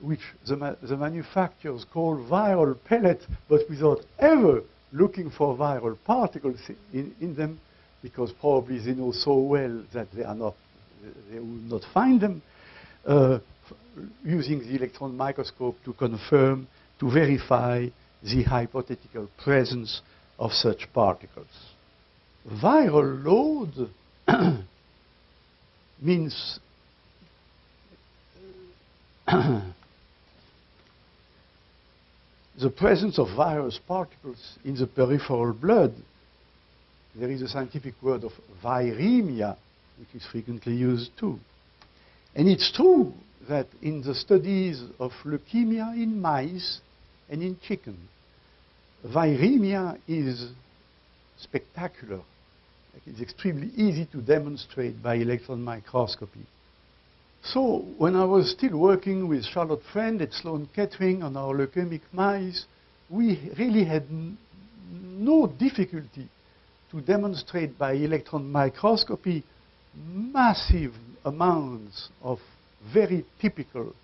which the, ma the manufacturers call viral pellets, but without ever looking for viral particles in, in them, because probably they know so well that they are not, they will not find them, uh, using the electron microscope to confirm, to verify the hypothetical presence of such particles. Viral load means the presence of virus particles in the peripheral blood. There is a scientific word of viremia, which is frequently used too. And it's true that in the studies of leukemia in mice and in chicken, viremia is spectacular. It's extremely easy to demonstrate by electron microscopy. So when I was still working with Charlotte Friend at Sloan Kettering on our leukemic mice, we really had no difficulty to demonstrate by electron microscopy massive amounts of very typical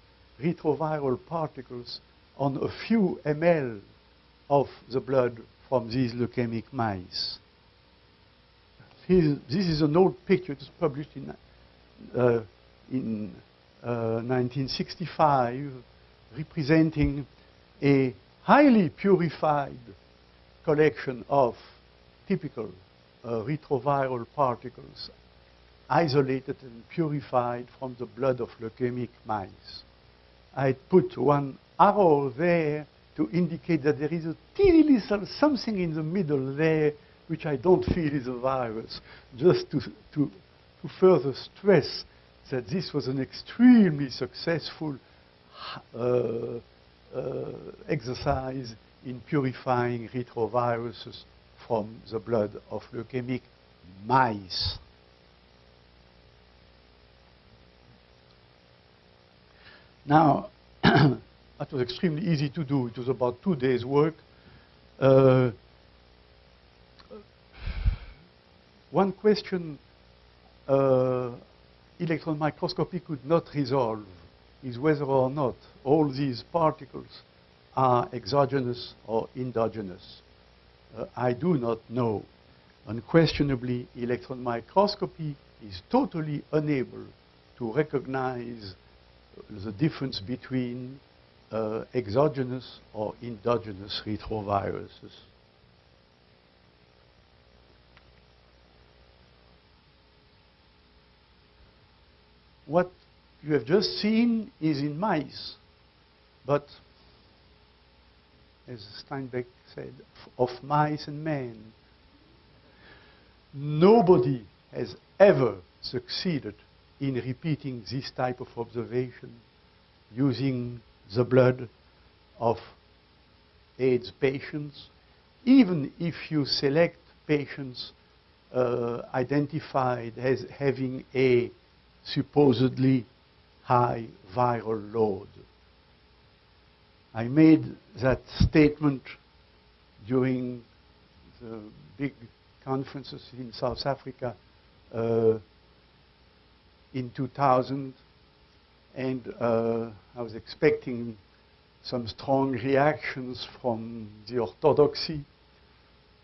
retroviral particles on a few ml of the blood from these leukemic mice. This is an old picture. Was published in uh, in uh, 1965 representing a highly purified collection of typical uh, retroviral particles isolated and purified from the blood of leukemic mice. I put one arrow there to indicate that there is a teeny little something in the middle there which I don't feel is a virus, just to, to, to further stress that this was an extremely successful uh, uh, exercise in purifying retroviruses from the blood of leukemic mice. Now, that was extremely easy to do. It was about two days' work. Uh, one question uh, electron microscopy could not resolve is whether or not all these particles are exogenous or endogenous. Uh, I do not know. Unquestionably, electron microscopy is totally unable to recognize the difference between uh, exogenous or endogenous retroviruses. What you have just seen is in mice, but as Steinbeck said, of mice and men. Nobody has ever succeeded in repeating this type of observation using the blood of AIDS patients, even if you select patients uh, identified as having a supposedly high viral load. I made that statement during the big conferences in South Africa uh, in 2000, and uh, I was expecting some strong reactions from the orthodoxy,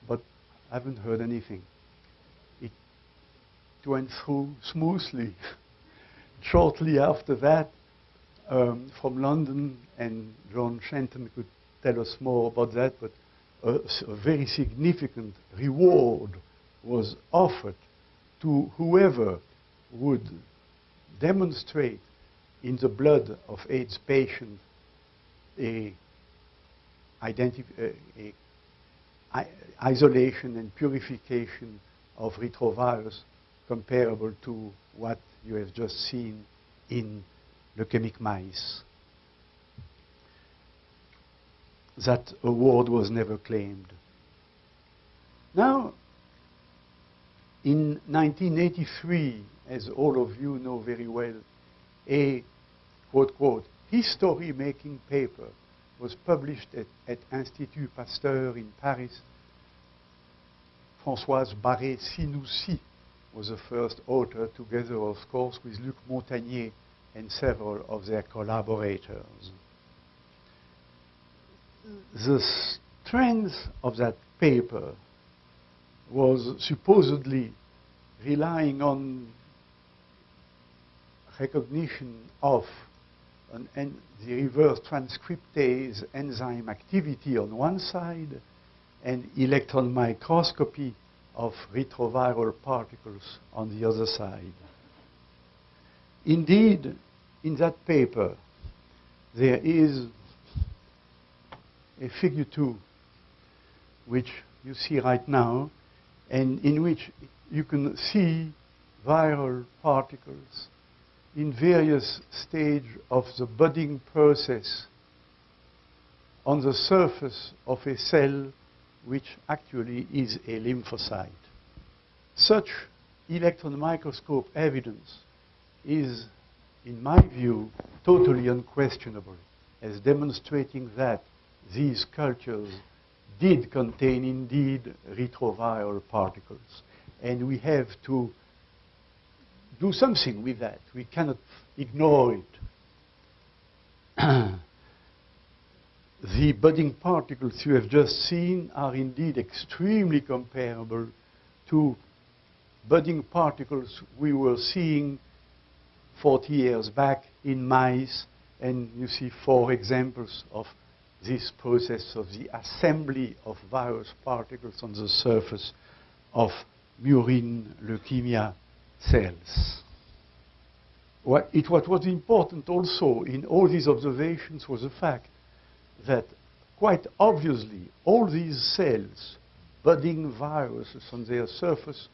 but I haven't heard anything. It went through smoothly. shortly after that, um, from London, and Joan Shenton could tell us more about that, but a, a very significant reward was offered to whoever would demonstrate in the blood of AIDS patient a, a, a isolation and purification of retrovirus comparable to what you have just seen in leukemic mice. That award was never claimed. Now, in 1983, as all of you know very well, a quote, quote, history-making paper was published at, at Institut Pasteur in Paris. Françoise Barré-Sinoussi was the first author, together, of course, with Luc Montagnier and several of their collaborators. the strength of that paper was supposedly relying on recognition of an the reverse transcriptase enzyme activity on one side and electron microscopy of retroviral particles on the other side. Indeed, in that paper, there is a figure 2, which you see right now, and in which you can see viral particles in various stages of the budding process on the surface of a cell which actually is a lymphocyte. Such electron microscope evidence is, in my view, totally unquestionable as demonstrating that these cultures did contain indeed retroviral particles. And we have to do something with that. We cannot ignore it. the budding particles you have just seen are indeed extremely comparable to budding particles we were seeing 40 years back in mice. And you see four examples of this process of the assembly of virus particles on the surface of murine leukemia cells. What, it, what was important also in all these observations was the fact that quite obviously all these cells, budding viruses on their surface,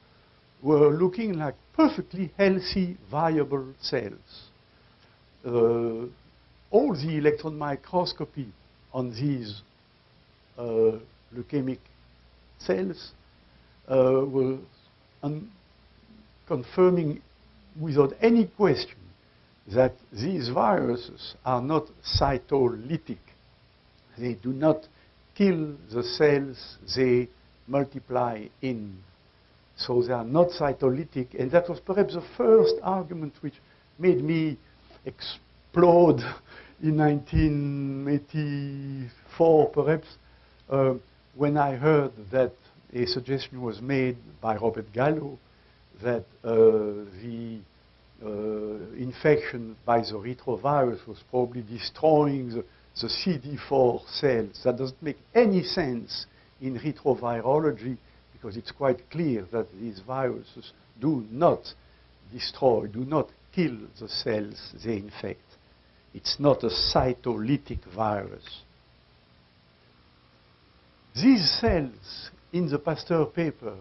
were looking like perfectly healthy, viable cells. Uh, all the electron microscopy on these uh, leukemic cells uh, were confirming without any question that these viruses are not cytolytic. They do not kill the cells they multiply in. So they are not cytolytic. And that was perhaps the first argument which made me explode in 1984, perhaps, uh, when I heard that a suggestion was made by Robert Gallo that uh, the uh, infection by the retrovirus was probably destroying the, the CD4 cells. That doesn't make any sense in retrovirology because it's quite clear that these viruses do not destroy, do not kill the cells they infect. It's not a cytolytic virus. These cells in the Pasteur paper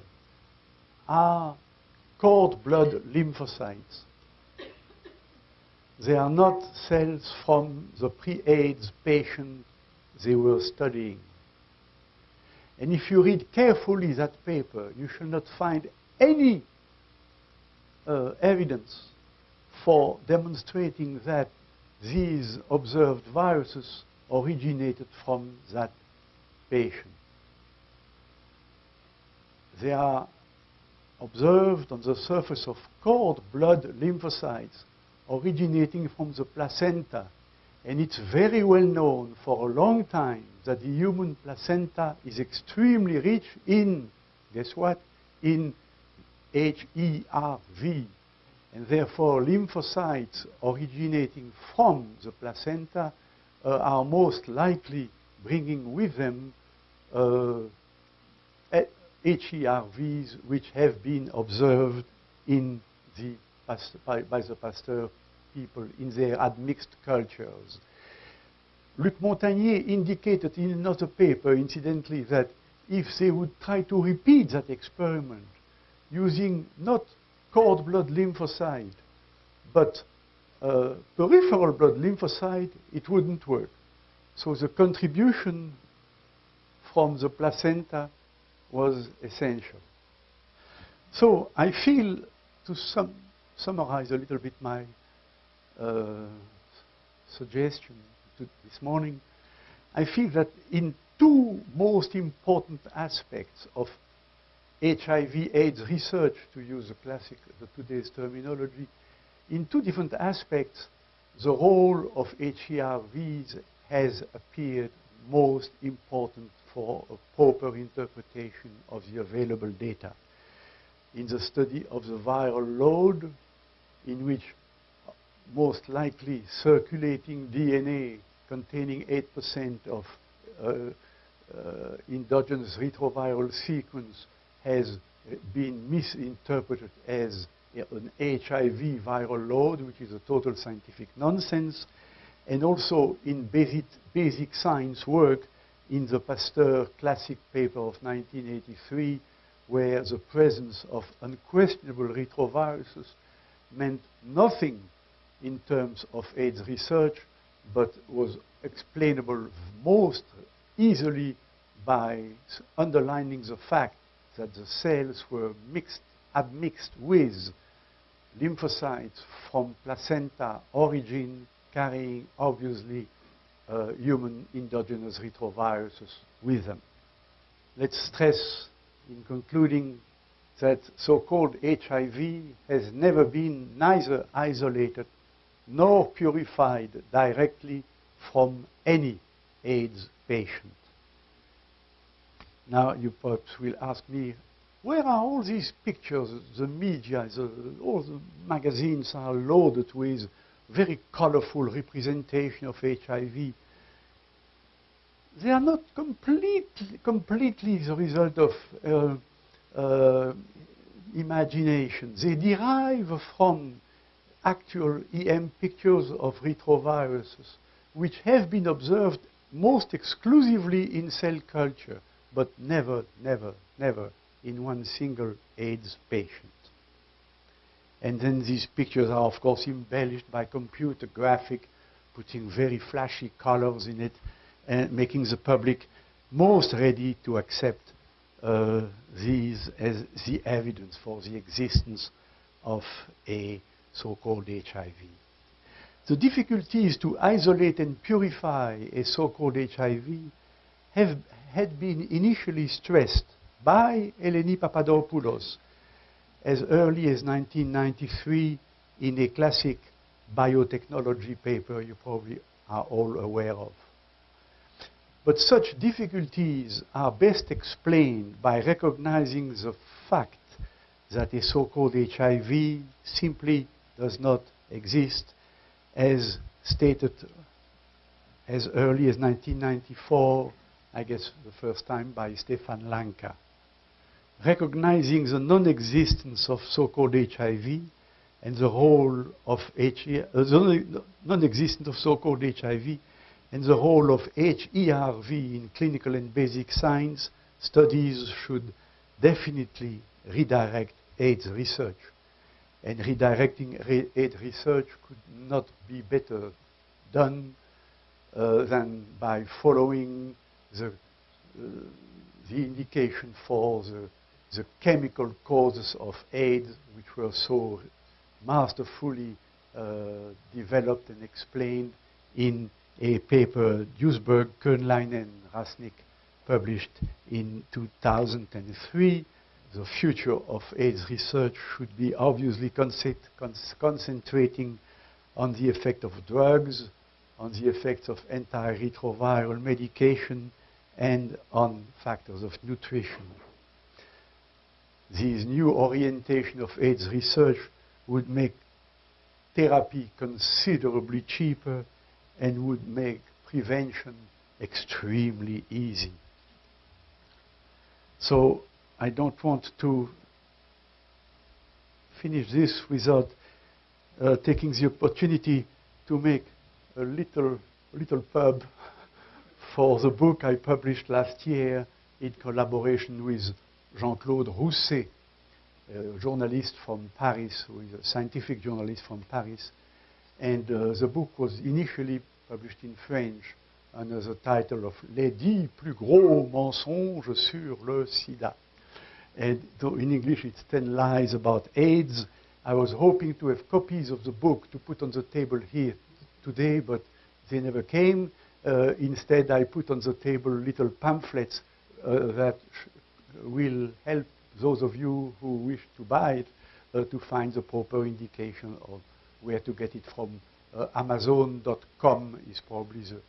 are cord blood lymphocytes. They are not cells from the pre-AIDS patient they were studying. And if you read carefully that paper, you shall not find any uh, evidence for demonstrating that these observed viruses originated from that patient. They are observed on the surface of cord blood lymphocytes originating from the placenta. And it's very well known for a long time that the human placenta is extremely rich in, guess what? In HERV, and therefore, lymphocytes originating from the placenta uh, are most likely bringing with them uh, HERVs which have been observed in the by, by the Pasteur people in their admixed cultures. Luc Montagnier indicated in another paper, incidentally, that if they would try to repeat that experiment using not cord blood lymphocyte, but uh, peripheral blood lymphocyte, it wouldn't work. So the contribution from the placenta was essential. So I feel, to sum summarize a little bit my uh, suggestion this morning, I feel that in two most important aspects of HIV AIDS research, to use the classic, the today's terminology, in two different aspects, the role of HERVs has appeared most important for a proper interpretation of the available data. In the study of the viral load, in which most likely circulating DNA containing 8% of uh, uh, endogenous retroviral sequence has been misinterpreted as an HIV viral load, which is a total scientific nonsense, and also in basic, basic science work in the Pasteur classic paper of 1983, where the presence of unquestionable retroviruses meant nothing in terms of AIDS research, but was explainable most easily by underlining the fact that the cells were mixed, admixed with lymphocytes from placenta origin carrying obviously uh, human endogenous retroviruses with them. Let's stress in concluding that so-called HIV has never been neither isolated nor purified directly from any AIDS patient. Now you perhaps will ask me, where are all these pictures? The media, the, all the magazines are loaded with very colorful representation of HIV. They are not completely, completely the result of uh, uh, imagination. They derive from actual EM pictures of retroviruses, which have been observed most exclusively in cell culture, but never, never, never in one single AIDS patient. And then these pictures are, of course, embellished by computer graphic, putting very flashy colors in it, and making the public most ready to accept uh, these as the evidence for the existence of a so-called HIV. The difficulties to isolate and purify a so-called HIV have, had been initially stressed by Eleni Papadopulos as early as 1993 in a classic biotechnology paper you probably are all aware of. But such difficulties are best explained by recognizing the fact that a so-called HIV simply does not exist as stated as early as 1994, I guess the first time by Stefan Lanka. Recognizing the non-existence of so-called HIV and the role of uh, the non-existence of so-called HIV and the role of HERV in clinical and basic science, studies should definitely redirect AIDS research. And redirecting re aid research could not be better done uh, than by following the, uh, the indication for the, the chemical causes of AIDS, which were so masterfully uh, developed and explained in a paper Duesberg, Köhnlein, and Rasnick published in 2003 the future of AIDS research should be obviously concentrating on the effect of drugs, on the effects of antiretroviral medication, and on factors of nutrition. This new orientation of AIDS research would make therapy considerably cheaper and would make prevention extremely easy. So I don't want to finish this without uh, taking the opportunity to make a little, little pub for the book I published last year in collaboration with Jean-Claude Roussez, a journalist from Paris, who is a scientific journalist from Paris. And uh, the book was initially published in French under the title of Les dix plus gros mensonges sur le sida. And in English, it's 10 lies about AIDS. I was hoping to have copies of the book to put on the table here today, but they never came. Uh, instead, I put on the table little pamphlets uh, that will help those of you who wish to buy it uh, to find the proper indication of where to get it from. Uh, Amazon.com is probably the